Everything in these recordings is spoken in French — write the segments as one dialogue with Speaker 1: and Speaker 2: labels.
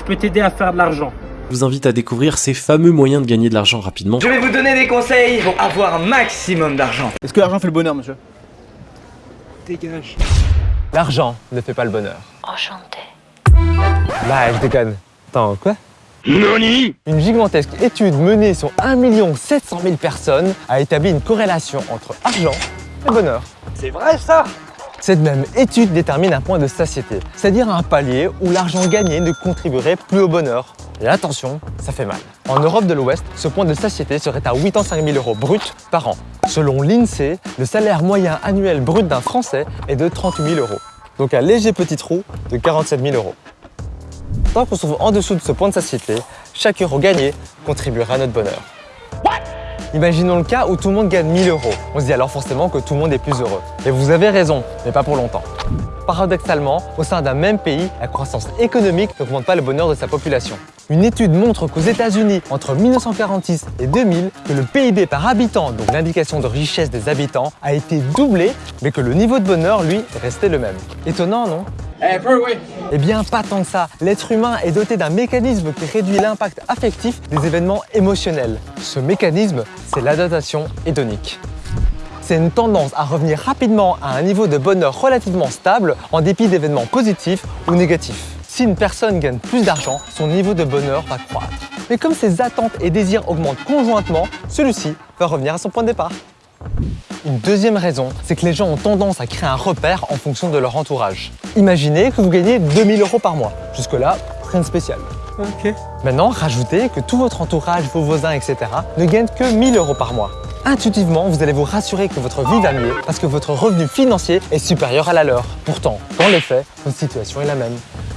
Speaker 1: je peux t'aider à faire de l'argent.
Speaker 2: Je vous invite à découvrir ces fameux moyens de gagner de l'argent rapidement.
Speaker 3: Je vais vous donner des conseils pour avoir un maximum d'argent.
Speaker 4: Est-ce que l'argent fait le bonheur, monsieur?
Speaker 1: Dégage.
Speaker 5: L'argent ne fait pas le bonheur.
Speaker 6: Enchanté.
Speaker 5: Bah, je déconne. Attends, quoi? Noni Une gigantesque étude menée sur 1 700 000 personnes a établi une corrélation entre argent et bonheur.
Speaker 4: C'est vrai ça?
Speaker 5: Cette même étude détermine un point de satiété, c'est-à-dire un palier où l'argent gagné ne contribuerait plus au bonheur. Et attention, ça fait mal. En Europe de l'Ouest, ce point de satiété serait à 85 000 euros bruts par an. Selon l'INSEE, le salaire moyen annuel brut d'un Français est de 38 000 euros. Donc un léger petit trou de 47 000 euros. Tant qu'on se trouve en dessous de ce point de satiété, chaque euro gagné contribuera à notre bonheur. Imaginons le cas où tout le monde gagne 1000 euros. On se dit alors forcément que tout le monde est plus heureux. Et vous avez raison, mais pas pour longtemps. Paradoxalement, au sein d'un même pays, la croissance économique n'augmente pas le bonheur de sa population. Une étude montre qu'aux États-Unis, entre 1946 et 2000, que le PIB par habitant, donc l'indication de richesse des habitants, a été doublé, mais que le niveau de bonheur, lui, est resté le même. Étonnant, non?
Speaker 4: Eh,
Speaker 5: eh bien, pas tant que ça. L'être humain est doté d'un mécanisme qui réduit l'impact affectif des événements émotionnels. Ce mécanisme, c'est l'adaptation hédonique. C'est une tendance à revenir rapidement à un niveau de bonheur relativement stable en dépit d'événements positifs ou négatifs. Si une personne gagne plus d'argent, son niveau de bonheur va croître. Mais comme ses attentes et désirs augmentent conjointement, celui-ci va revenir à son point de départ. Une deuxième raison, c'est que les gens ont tendance à créer un repère en fonction de leur entourage. Imaginez que vous gagnez 2000 euros par mois. Jusque-là, rien de spécial.
Speaker 1: Ok.
Speaker 5: Maintenant, rajoutez que tout votre entourage, vos voisins, etc. ne gagnent que 1000 euros par mois. Intuitivement, vous allez vous rassurer que votre vie va mieux parce que votre revenu financier est supérieur à la leur. Pourtant, dans les faits, votre situation est la même.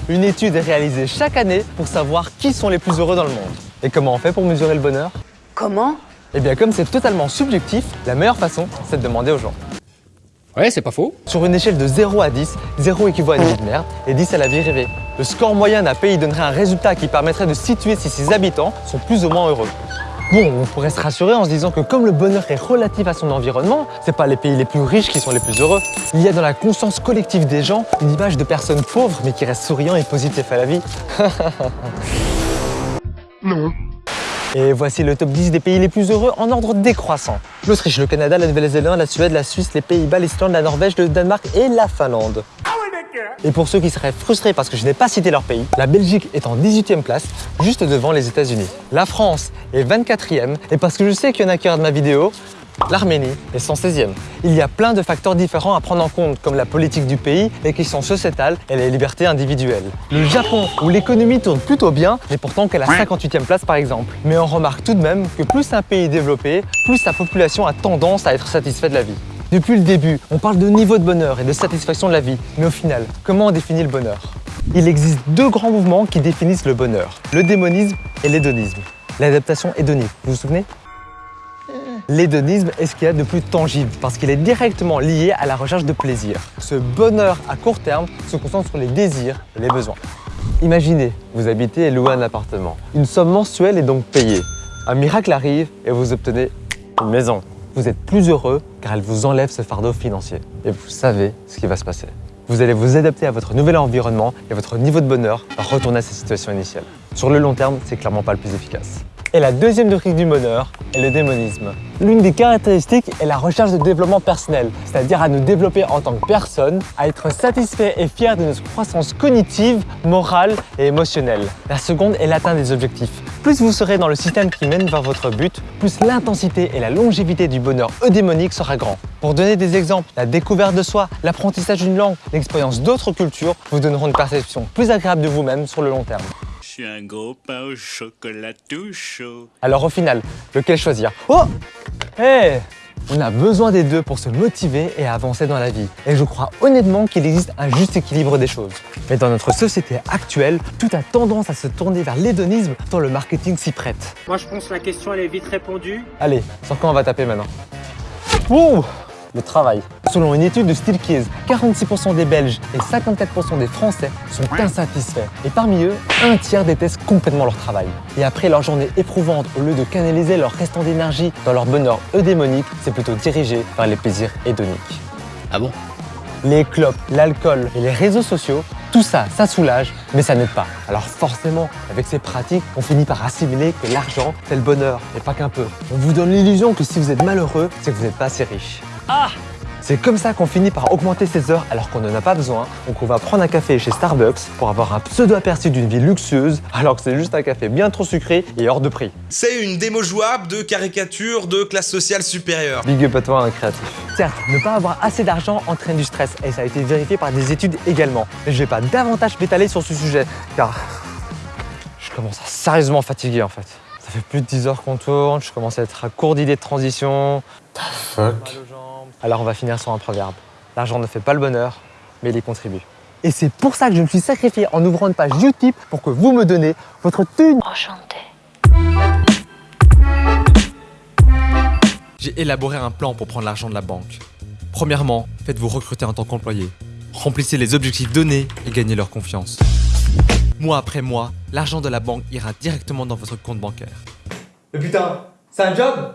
Speaker 5: Une étude est réalisée chaque année pour savoir qui sont les plus heureux dans le monde. Et comment on fait pour mesurer le bonheur?
Speaker 6: Comment?
Speaker 5: Eh bien, comme c'est totalement subjectif, la meilleure façon, c'est de demander aux gens.
Speaker 4: Ouais, c'est pas faux.
Speaker 5: Sur une échelle de 0 à 10, 0 équivaut à une vie de merde et 10 à la vie rêvée. Le score moyen d'un pays donnerait un résultat qui permettrait de situer si ses habitants sont plus ou moins heureux. Bon, on pourrait se rassurer en se disant que comme le bonheur est relatif à son environnement, c'est pas les pays les plus riches qui sont les plus heureux. Il y a dans la conscience collective des gens une image de personnes pauvres mais qui restent souriants et positifs à la vie.
Speaker 4: Non.
Speaker 5: Et voici le top 10 des pays les plus heureux en ordre décroissant. L'Autriche, le Canada, la Nouvelle-Zélande, la Suède, la Suisse, les Pays-Bas, l'Islande, la Norvège, le Danemark et la Finlande. Et pour ceux qui seraient frustrés parce que je n'ai pas cité leur pays, la Belgique est en 18e place, juste devant les États-Unis. La France est 24e, et parce que je sais qu'il y en a qui regardent ma vidéo, l'Arménie est 116e. Il y a plein de facteurs différents à prendre en compte, comme la politique du pays, les questions sociétales et les libertés individuelles. Le Japon, où l'économie tourne plutôt bien, n'est pourtant qu'à la 58e place par exemple. Mais on remarque tout de même que plus un pays est développé, plus sa population a tendance à être satisfaite de la vie. Depuis le début, on parle de niveau de bonheur et de satisfaction de la vie. Mais au final, comment on définit le bonheur? Il existe deux grands mouvements qui définissent le bonheur. Le démonisme et l'hédonisme. L'adaptation hédonique, vous vous souvenez? L'hédonisme est ce qu'il y a de plus tangible parce qu'il est directement lié à la recherche de plaisir. Ce bonheur à court terme se concentre sur les désirs et les besoins. Imaginez, vous habitez et louez un appartement. Une somme mensuelle est donc payée. Un miracle arrive et vous obtenez une maison. Vous êtes plus heureux car elle vous enlève ce fardeau financier. Et vous savez ce qui va se passer. Vous allez vous adapter à votre nouvel environnement et votre niveau de bonheur va retourner à sa situation initiale. Sur le long terme, c'est clairement pas le plus efficace. Et la deuxième rubrique du bonheur est le démonisme. L'une des caractéristiques est la recherche de développement personnel, c'est-à-dire à nous développer en tant que personne, à être satisfait et fier de notre croissance cognitive, morale et émotionnelle. La seconde est l'atteinte des objectifs. Plus vous serez dans le système qui mène vers votre but, plus l'intensité et la longévité du bonheur eudémonique sera grand. Pour donner des exemples, la découverte de soi, l'apprentissage d'une langue, l'expérience d'autres cultures vous donneront une perception plus agréable de vous-même sur le long terme.
Speaker 7: Je suis un gros pain au chocolat tout chaud.
Speaker 5: Alors au final, lequel choisir? Oh Hé On a besoin des deux pour se motiver et avancer dans la vie. Et je crois honnêtement qu'il existe un juste équilibre des choses. Mais dans notre société actuelle, tout a tendance à se tourner vers l'hédonisme tant le marketing s'y prête.
Speaker 1: Moi, je pense que la question, elle est vite répondue.
Speaker 5: Allez, sur quoi on va taper maintenant? Ouh Le travail. Selon une étude de Steelkeys, 46% des Belges et 54% des Français sont insatisfaits. Et parmi eux, un tiers détestent complètement leur travail. Et après leur journée éprouvante, au lieu de canaliser leur restant d'énergie dans leur bonheur eudémonique, c'est plutôt dirigé vers les plaisirs hédoniques.
Speaker 4: Ah bon?
Speaker 5: Les clopes, l'alcool et les réseaux sociaux Tout ça, ça soulage, mais ça n'aide pas. Alors forcément, avec ces pratiques, on finit par assimiler que l'argent, c'est le bonheur, et pas qu'un peu. On vous donne l'illusion que si vous êtes malheureux, c'est que vous n'êtes pas assez riche.
Speaker 1: Ah
Speaker 5: C'est comme ça qu'on finit par augmenter ses heures alors qu'on n'en a pas besoin. Donc on va prendre un café chez Starbucks pour avoir un pseudo-aperçu d'une vie luxueuse alors que c'est juste un café bien trop sucré et hors de prix.
Speaker 6: C'est une démo jouable de caricature de classe sociale supérieure.
Speaker 5: Big up à toi, un créatif. Certes, ne pas avoir assez d'argent entraîne du stress et ça a été vérifié par des études également. Mais je vais pas davantage m'étaler sur ce sujet car je commence à sérieusement fatiguer en fait. Ça fait plus de 10 heures qu'on tourne, je commence à être à court d'idées de transition.
Speaker 6: Fuck?
Speaker 5: Alors on va finir sur un proverbe. L'argent ne fait pas le bonheur, mais il y contribue. Et c'est pour ça que je me suis sacrifié en ouvrant une page Utip pour que vous me donnez votre thune.
Speaker 8: J'ai élaboré un plan pour prendre l'argent de la banque. Premièrement, faites-vous recruter en tant qu'employé. Remplissez les objectifs donnés et gagnez leur confiance. Mois après mois, l'argent de la banque ira directement dans votre compte bancaire.
Speaker 5: Mais putain, c'est un job?